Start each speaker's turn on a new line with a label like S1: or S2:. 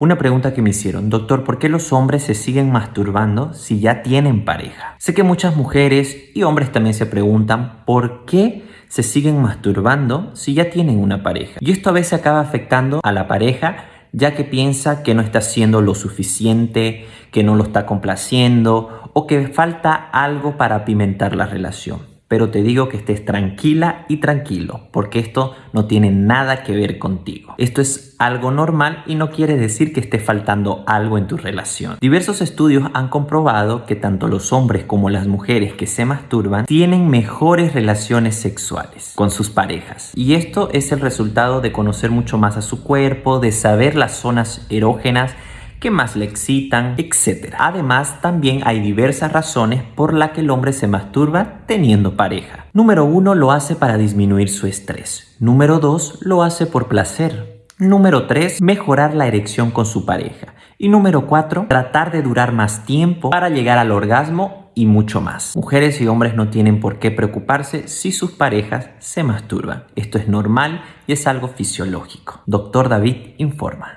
S1: Una pregunta que me hicieron, doctor, ¿por qué los hombres se siguen masturbando si ya tienen pareja? Sé que muchas mujeres y hombres también se preguntan por qué se siguen masturbando si ya tienen una pareja. Y esto a veces acaba afectando a la pareja ya que piensa que no está haciendo lo suficiente, que no lo está complaciendo o que falta algo para apimentar la relación pero te digo que estés tranquila y tranquilo, porque esto no tiene nada que ver contigo. Esto es algo normal y no quiere decir que esté faltando algo en tu relación. Diversos estudios han comprobado que tanto los hombres como las mujeres que se masturban tienen mejores relaciones sexuales con sus parejas. Y esto es el resultado de conocer mucho más a su cuerpo, de saber las zonas erógenas que más le excitan, etc. Además, también hay diversas razones por las que el hombre se masturba teniendo pareja. Número 1 lo hace para disminuir su estrés. Número 2 lo hace por placer. Número 3, mejorar la erección con su pareja. Y número 4, tratar de durar más tiempo para llegar al orgasmo y mucho más. Mujeres y hombres no tienen por qué preocuparse si sus parejas se masturban. Esto es normal y es algo fisiológico. Doctor David informa.